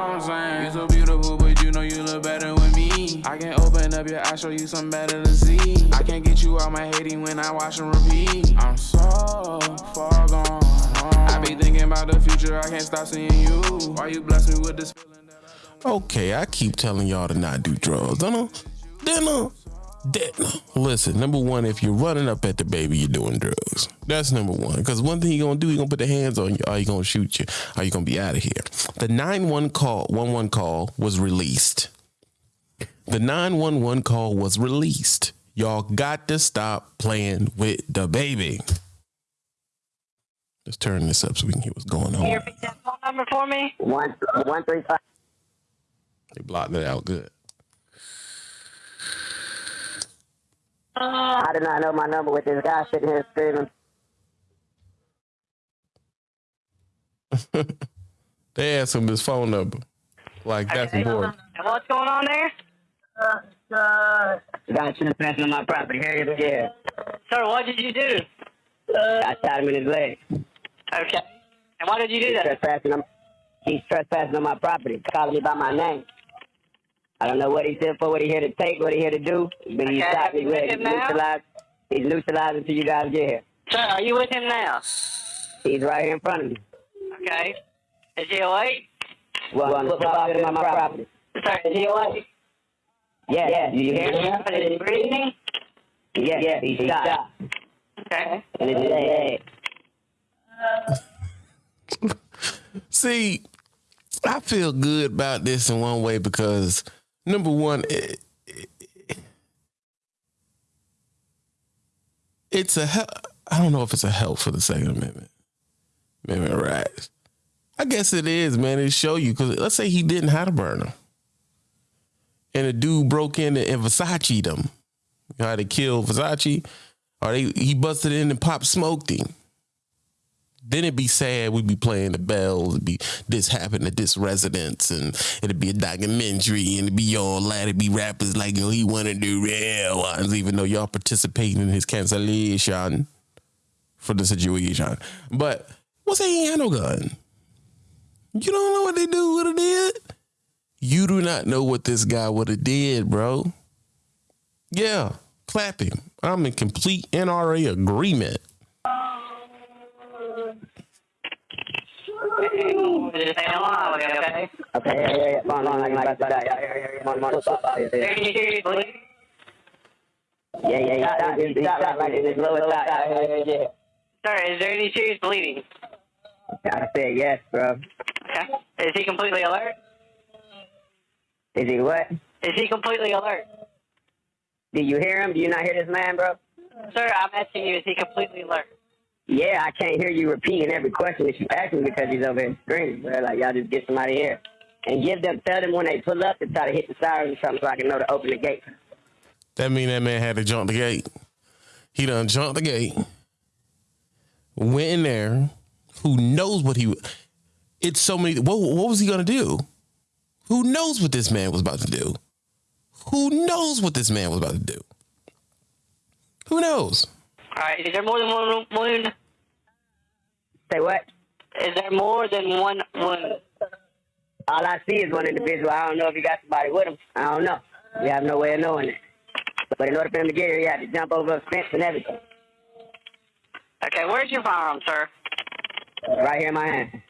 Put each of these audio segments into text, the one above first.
what I'm saying? You so beautiful, but you know you look better with me. I can open up your eyes, show you something better to see. I can't get you out my hating when I watch and repeat. I'm so far gone. I be thinking about the future, I can't stop seeing you. Why you bless me with this feeling that Okay, I keep telling y'all to not do drugs. Don't know? Dinner. Dinner. Listen, number one, if you're running up at the baby, you're doing drugs. That's number one. Because one thing you're gonna do, you're gonna put the hands on you. Are you gonna shoot you? Are you gonna be out of here? The 911 call, 11 call was released. The 911 call was released. Y'all got to stop playing with the baby. Let's turn this up so we can hear what's going Can you on. repeat that phone number for me? One one three five. They blocked it out good. I did not know my number with this guy sitting here screaming. They asked him his phone number. Like that's Okay. important. And what's going on there? Uh, uh, the guy trespassing on my property. Hurry up, yeah. Sir, what did you do? Uh, I shot him in his leg. Okay. And why did you do He's that? trespassing on. He's trespassing on my property. Calling me by my name. I don't know what he's here for, what he here to take, what he here to do. But he Okay, shot have me you with leg. him He's now? neutralized. He's neutralized until you guys get here. Sir, are you with him now? He's right here in front of me. Okay. Is he awake? Well, on the football field my property. Sir, is he awake? Yeah, yeah. Do you hear me? Is he breathing? Yeah, yeah. He's shot. Okay. And it's his leg. See, I feel good about this in one way because number one, it, it- it's a help. I don't know if it's a help for the Second Amendment, Amendment rights. I guess it is, man. It show you because let's say he didn't have a burner, and a dude broke in and Versace them. You know how they killed Versace, or they he busted in and pop smoked him then it'd be sad. We'd be playing the bells. It'd be this happened at this residence, and it'd be a documentary, and it'd be all that. It'd be rappers like, "Oh, he want to do real ones," even though y'all participating in his cancellation for the situation. But what's he ain't had no gun? You don't know what they do would have did. You do not know what this guy would have did, bro. Yeah, clap him. I'm in complete NRA agreement. Just stay alive, okay? Yeah, yeah, yeah. Come on, come on, like about to die. Yeah, yeah, yeah, yeah. Come on, come on. Football yeah. can you hear me bleeding? Yeah, yeah, he shot, he like, like in his lower. Yeah, yeah, yeah. Sir, is there any serious bleeding? I said yes, bro. Okay. Is he completely alert? Is he what? Is he completely alert? Did you hear him? Do you not hear this man, bro? Sir, I'm asking you, is he completely alert? Yeah, I can't hear you repeating every question that you ask me because he's over here screaming, bro. Like, y'all just get somebody here. And give them, tell them when they pull up to try to hit the sirens or something so I can know to open the gate. That mean that man had to jump the gate. He done jumped the gate, went in there. Who knows what he? It's so many. What, what was he gonna do? Who knows what this man was about to do? Who knows what this man was about to do? Who knows? All right. Is there more than one wound? Say what? Is there more than one wound? All I see is one individual. I don't know if you got somebody with him. I don't know. We have no way of knowing it. But in order for him to get here, he had to jump over a fence and everything. Okay, where's your firearm, sir? Right here in my hand.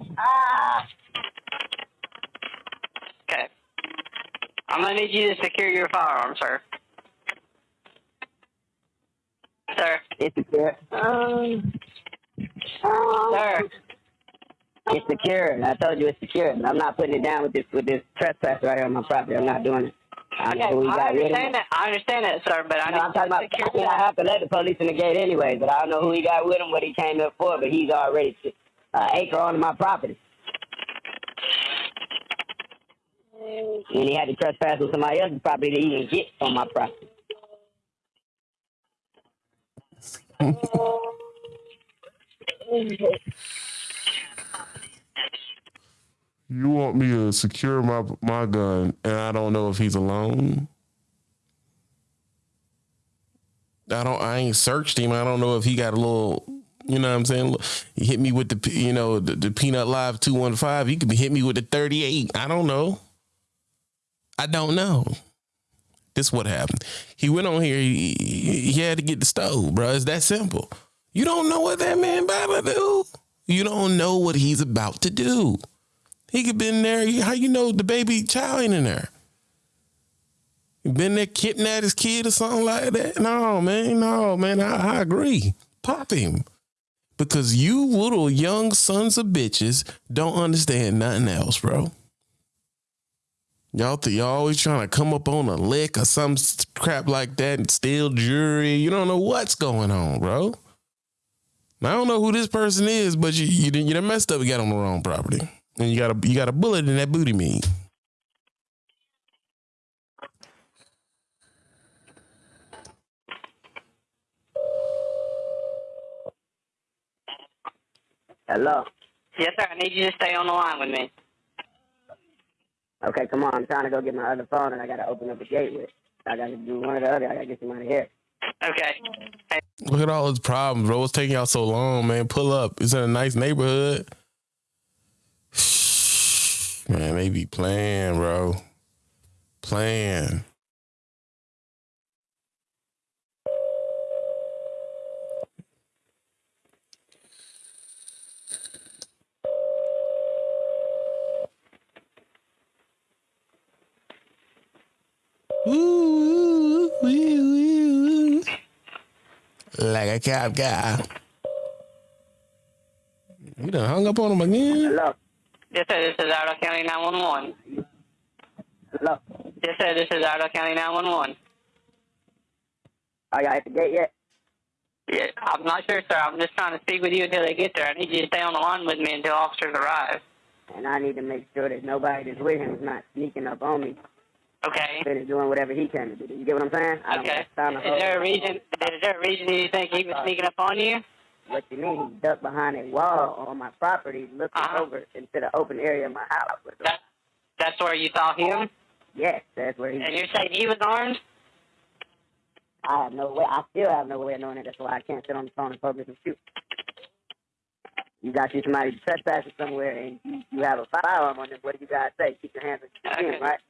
Okay. I'm gonna need you to secure your firearm, sir. Sir, It's secure. Um. sir. It's secure. I told you it's secure. I'm not putting it down with this with this trespasser right here on my property. I'm not doing it. I Okay, know who he I got with him. understand that. I understand that, sir, but I No, need I'm talking about. secure I, mean, I have to let the police in the gate anyway, but I don't know who he got with him, what he came up for. But he's already uh, acre onto my property, and he had to trespass on somebody else's property to even get on my property. You want me to secure my my gun, and I don't know if he's alone. I don't. I ain't searched him. I don't know if he got a little You know what I'm saying? He hit me with the you know the, the peanut live two one five. He could be hit me with the thirty eight. I don't know. I don't know. This what happened. He went on here. He, he had to get the stove, bro. It's that simple. You don't know what that man about to do. You don't know what he's about to do. He could been there. How you know the baby child ain't in there? He been there kidnapped his kid or something like that? No, man. No, man. I, I agree. Pop him. Because you little young sons of bitches don't understand nothing else, bro. Y'all, th- y'all always trying to come up on a lick or some crap like that and steal jewelry. You don't know what's going on, bro. I don't know who this person is, but you you you done messed up. You got on the wrong property, and you got a you got a bullet in that booty meat. Hello. Yes, sir. I need you to stay on the line with me. Okay, come on. I'm trying to go get my other phone, and I got to open up the gate with. I got to do one or the other. I got to get somebody here. Okay. Hey, Look at all his problems, bro. What's taking y'all so long, man? Pull up. It's in a nice neighborhood. Man, they be playing, bro. Playing. Like a cop guy. You done hung up on him again? Hello. yes, sir. This is Iredell County 911. Hello. Yes, sir. This is Iredell County 911. Are y'all at the gate yet? Yeah, I'm not sure, sir. I'm just trying to speak with you until they get there. I need you to stay on the line with me until officers arrive. And I need to make sure that nobody that's with him is not sneaking up on me. Okay. And is doing whatever he can to do. You get what I'm saying? I don't Okay. have time to Is there a reason? Is there a reason you think he was sneaking up on you? What you mean? He ducked behind a wall on my property, looking Uh-huh. over into the open area of my house. That, that's where you saw him, Yes, that's where he. and you're saying he was armed? I have no way. I still have no way of knowing it. That's why I can't sit on the phone in public and shoot. You got you somebody trespassing somewhere, and you, you have a firearm on them. What do you guys say? Keep your hands on your chin, Okay. right?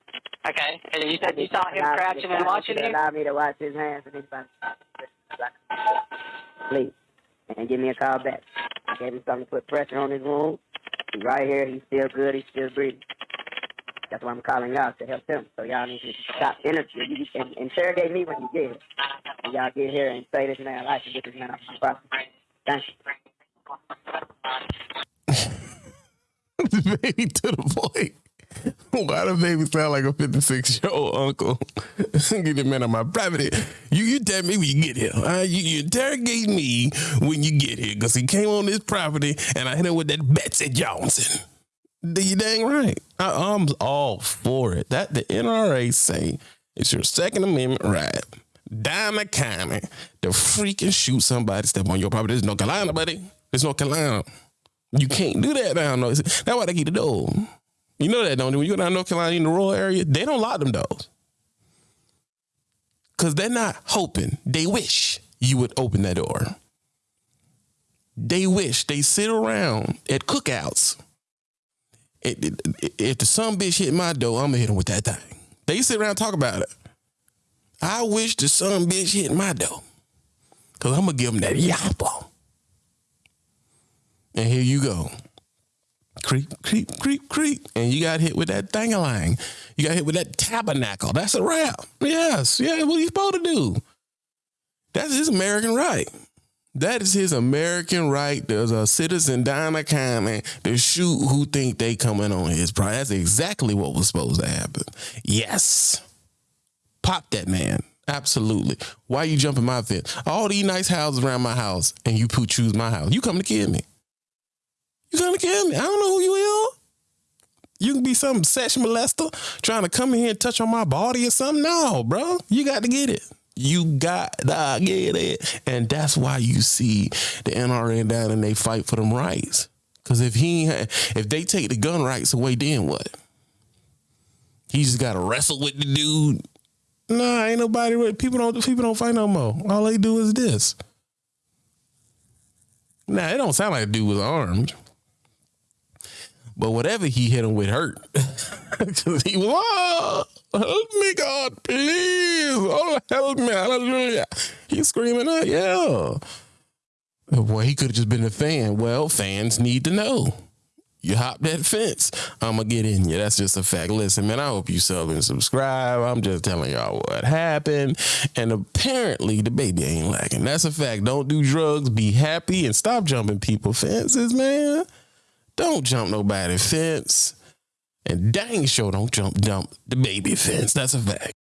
Okay. And you said you saw him Allow- crouching and watching you? Allow me to watch his hands and anybody. Please, and give me a call back. I gave him something to put pressure on his wound. He's right here. He's still good. He's still breathing. That's why I'm calling y'all to help him. So y'all need to stop interviewing and interrogate me when you get here. And y'all get here and say this man life and get this man off my property. Thank you. the baby to the point. Why the baby sound like a 56 year old uncle? get the man on my property. You you tell me when you get here. You, you interrogate me when you get here because he came on this property and I hit him with that Betsy Johnson. You dang right? I, I'm all for it. That the NRA say it's your Second Amendment right. Down the county to freaking shoot somebody step on your property. There's no Carolina, buddy. There's no Carolina. You can't do that down there. That's why they keep the door. You know that, don't you? When you go down North Carolina in the rural area, they don't lock them doors. Cause they're not hoping. They wish you would open that door. They wish they sit around at cookouts. If, the some bitch hit my door, I'm gonna hit him with that thing. They sit around and talk about it. I wish the some bitch hit my door. Cause I'm gonna give him that yappa. And here you go. Creep, creep, creep, creep. And you got hit with that thangalang. You got hit with that tabernacle. That's a wrap. Yes. Yeah, what are you supposed to do. That's his American right. That is his American right as a citizen down the county to shoot who think they coming on his property. That's exactly what was supposed to happen. Yes. Pop that man. Absolutely. Why you jumping my fence? All these nice houses around my house and you choose my house. You coming to kill me. You gonna kill me. I don't know who you are. You can be some sex molester trying to come in here and touch on my body or something. No, bro. You got to get it. You got to get it. And that's why you see the NRA down and they fight for them rights. Cause if he if they take the gun rights away, then what? He just gotta wrestle with the dude. Nah, ain't nobody. People don't. People don't fight no more. All they do is this. Now it don't sound like the dude was armed. But whatever he hit him with hurt. He was, oh, help me, God, please. Oh, help me. Hallelujah. He's screaming out, yeah. Boy, he could have just been a fan. Well, fans need to know. You hop that fence, I'm gonna get in you. That's just a fact. Listen, man, I hope you sub and subscribe. I'm just telling y'all what happened. And apparently the baby ain't lacking. That's a fact. Don't do drugs, be happy, and stop jumping people fences, man. Don't jump nobody fence. And dang sure don't jump dump the baby fence. That's a fact.